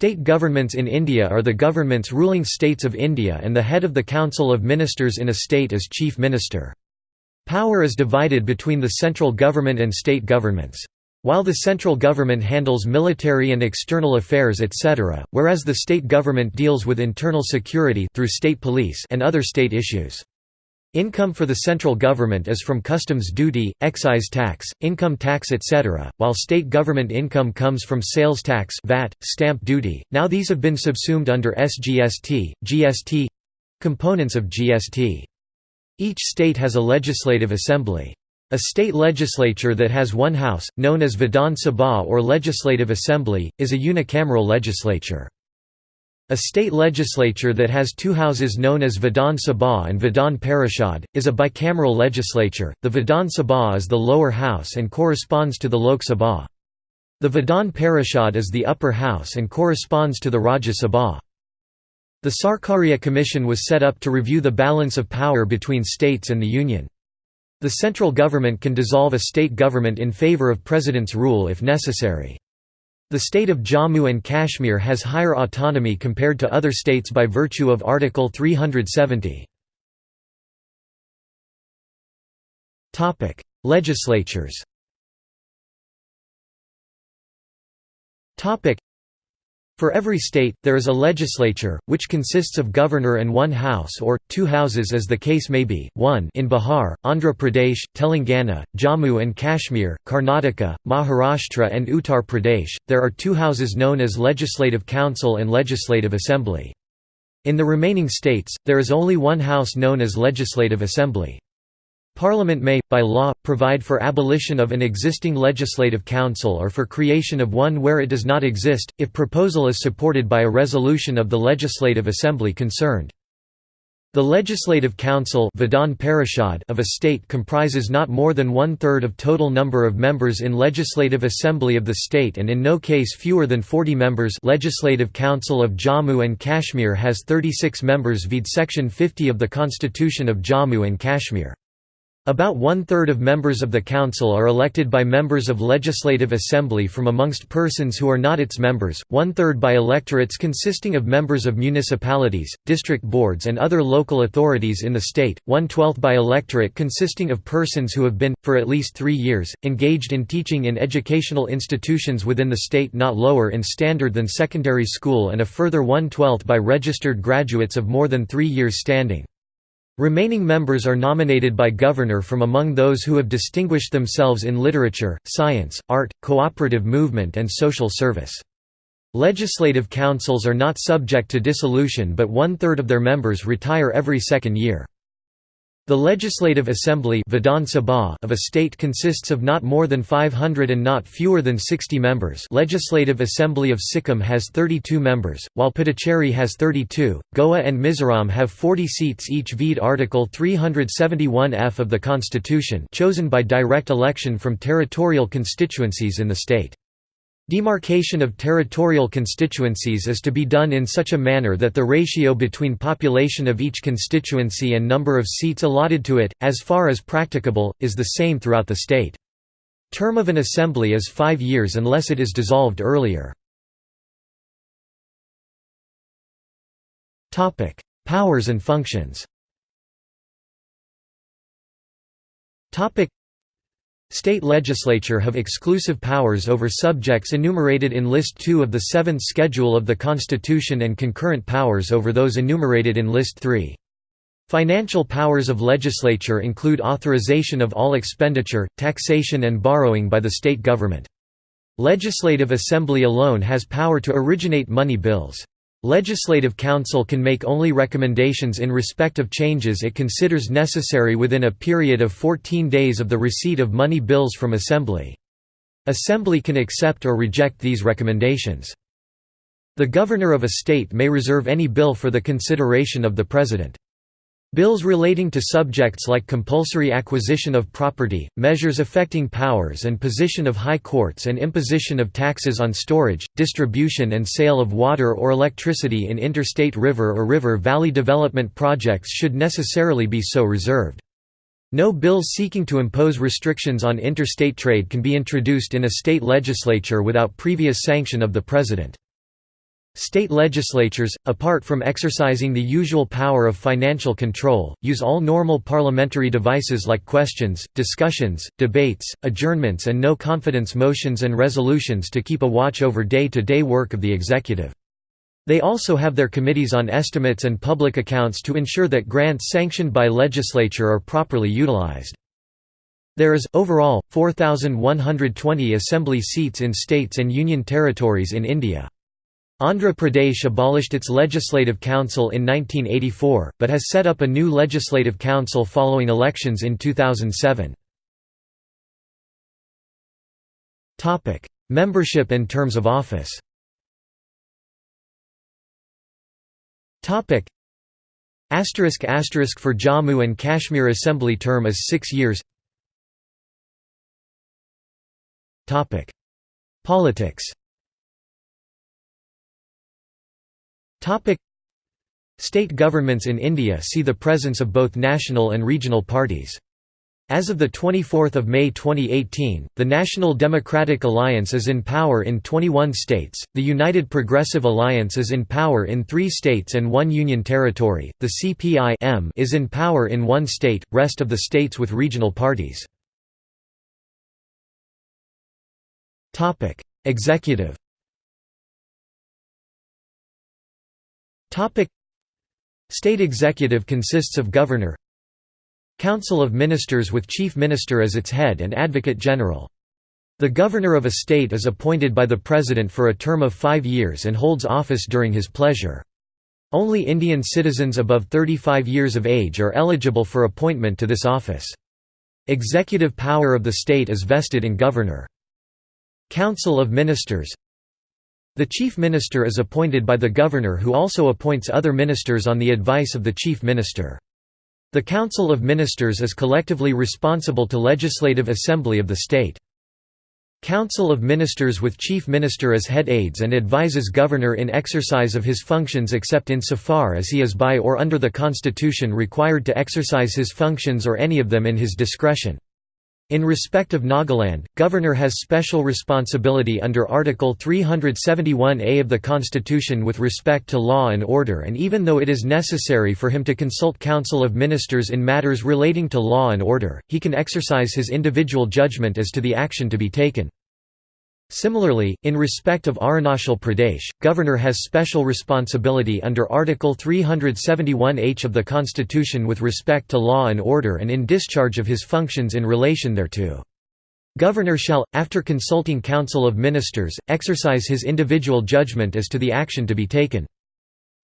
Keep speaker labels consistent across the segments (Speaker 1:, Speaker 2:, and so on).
Speaker 1: State governments in India are the governments ruling states of India and the head of the Council of Ministers in a state is Chief Minister. Power is divided between the central government and state governments. While the central government handles military and external affairs etc., whereas the state government deals with internal security through state police and other state issues. Income for the central government is from customs duty, excise tax, income tax etc., while state government income comes from sales tax VAT, stamp duty. Now these have been subsumed under SGST, CGST components of GST. Each state has a legislative assembly. A state legislature that has one house, known as Vidhan Sabha or Legislative Assembly, is a unicameral legislature. A state legislature that has two houses known as Vidhan Sabha and Vidhan Parishad, is a bicameral legislature. The Vidhan Sabha is the lower house and corresponds to the Lok Sabha. The Vidhan Parishad is the upper house and corresponds to the Rajya Sabha. The Sarkaria Commission was set up to review the balance of power between states and the Union. The central government can dissolve a state government in favour of president's rule if necessary. The state of Jammu and Kashmir has higher autonomy compared to other states by virtue of Article 370. Legislatures for every state, there is a legislature, which consists of governor and one house or, two houses as the case may be, 1 in Bihar, Andhra Pradesh, Telangana, Jammu and Kashmir, Karnataka, Maharashtra and Uttar Pradesh, there are two houses known as Legislative Council and Legislative Assembly. In the remaining states, there is only one house known as Legislative Assembly. Parliament may, by law, provide for abolition of an existing legislative council or for creation of one where it does not exist, if proposal is supported by a resolution of the Legislative Assembly concerned. The Legislative Council of a state comprises not more than one-third of total number of members in Legislative Assembly of the state and in no case fewer than 40 members Legislative Council of Jammu and Kashmir has 36 members vide Section 50 of the Constitution of Jammu and Kashmir. About one-third of members of the council are elected by members of Legislative Assembly from amongst persons who are not its members, one-third by electorates consisting of members of municipalities, district boards and other local authorities in the state, one-twelfth by electorate consisting of persons who have been, for at least three years, engaged in teaching in educational institutions within the state not lower in standard than secondary school and a further one-twelfth by registered graduates of more than three years standing. Remaining members are nominated by governor from among those who have distinguished themselves in literature, science, art, cooperative movement and social service. Legislative councils are not subject to dissolution but one-third of their members retire every second year. The Legislative Assembly of a state consists of not more than 500 and not fewer than 60 members Legislative Assembly of Sikkim has 32 members, while Puducherry has 32, Goa and Mizoram have 40 seats each vide Article 371F of the Constitution chosen by direct election from territorial constituencies in the state. Demarcation of territorial constituencies is to be done in such a manner that the ratio between population of each constituency and number of seats allotted to it, as far as practicable, is the same throughout the state. Term of an assembly is five years unless it is dissolved earlier. Powers and functions State legislature have exclusive powers over subjects enumerated in List 2 of the 7th Schedule of the Constitution and concurrent powers over those enumerated in List 3. Financial powers of legislature include authorization of all expenditure, taxation and borrowing by the state government. Legislative Assembly alone has power to originate money bills. Legislative Council can make only recommendations in respect of changes it considers necessary within a period of 14 days of the receipt of money bills from Assembly. Assembly can accept or reject these recommendations. The governor of a state may reserve any bill for the consideration of the President. Bills relating to subjects like compulsory acquisition of property, measures affecting powers and position of high courts and imposition of taxes on storage, distribution and sale of water or electricity in interstate river or river valley development projects should necessarily be so reserved. No bills seeking to impose restrictions on interstate trade can be introduced in a state legislature without previous sanction of the President. State legislatures, apart from exercising the usual power of financial control, use all normal parliamentary devices like questions, discussions, debates, adjournments and no-confidence motions and resolutions to keep a watch over day-to-day -day work of the executive. They also have their committees on estimates and public accounts to ensure that grants sanctioned by legislature are properly utilized. There is, overall, 4,120 assembly seats in states and union territories in India. Andhra Pradesh abolished its Legislative Council in 1984, but has set up a new Legislative Council following elections in 2007. Membership and terms of office asterisk asterisk for Jammu and Kashmir Assembly term is 6 years. Politics Topic State governments in India see the presence of both national and regional parties. As of 24 May 2018, the National Democratic Alliance is in power in 21 states, the United Progressive Alliance is in power in three states and one union territory, the CPI is in power in one state, rest of the states with regional parties. Executive State executive consists of governor, Council of Ministers with Chief Minister as its head and Advocate General. The governor of a state is appointed by the president for a term of five years and holds office during his pleasure. Only Indian citizens above 35 years of age are eligible for appointment to this office. Executive power of the state is vested in governor. Council of Ministers The Chief Minister is appointed by the governor who also appoints other ministers on the advice of the Chief Minister. The Council of Ministers is collectively responsible to Legislative Assembly of the state. Council of Ministers with Chief Minister as head aids and advises Governor in exercise of his functions except in so far as he is by or under the Constitution required to exercise his functions or any of them in his discretion. In respect of Nagaland, Governor has special responsibility under Article 371A of the Constitution with respect to law and order and even though it is necessary for him to consult Council of Ministers in matters relating to law and order, he can exercise his individual judgment as to the action to be taken. Similarly, in respect of Arunachal Pradesh, Governor has special responsibility under Article 371H of the Constitution with respect to law and order and in discharge of his functions in relation thereto. Governor shall, after consulting Council of Ministers, exercise his individual judgment as to the action to be taken.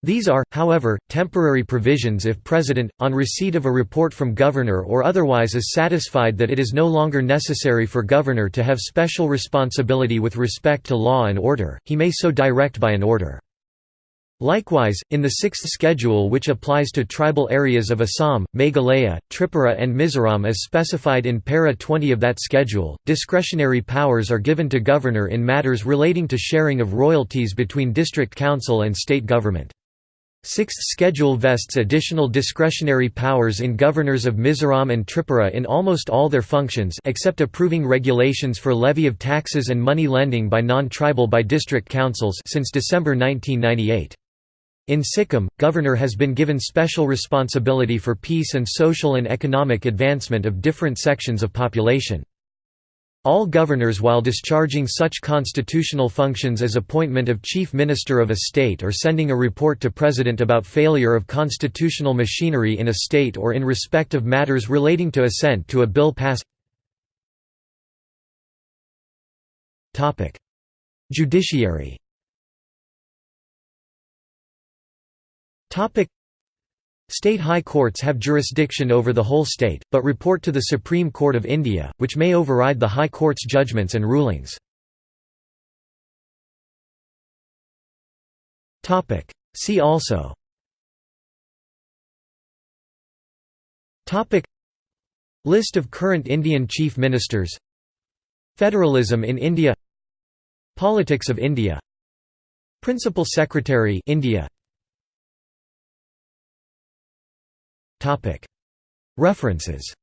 Speaker 1: These are, however, temporary provisions if President, on receipt of a report from Governor or otherwise is satisfied that it is no longer necessary for Governor to have special responsibility with respect to law and order, he may so direct by an order. Likewise, in the sixth schedule which applies to tribal areas of Assam, Meghalaya, Tripura and Mizoram as specified in para 20 of that schedule, discretionary powers are given to Governor in matters relating to sharing of royalties between district council and state government. Sixth Schedule vests additional discretionary powers in governors of Mizoram and Tripura in almost all their functions except approving regulations for levy of taxes and money lending by non-tribal by district councils since December 1998. In Sikkim, governor has been given special responsibility for peace and social and economic advancement of different sections of population. All governors while discharging such constitutional functions as appointment of chief minister of a state or sending a report to president about failure of constitutional machinery in a state or in respect of matters relating to assent to a bill pass. Judiciary State high courts have jurisdiction over the whole state, but report to the Supreme Court of India, which may override the High Court's judgments and rulings. See also. List of current Indian Chief Ministers. Federalism in India. Politics of India. Principal Secretary India References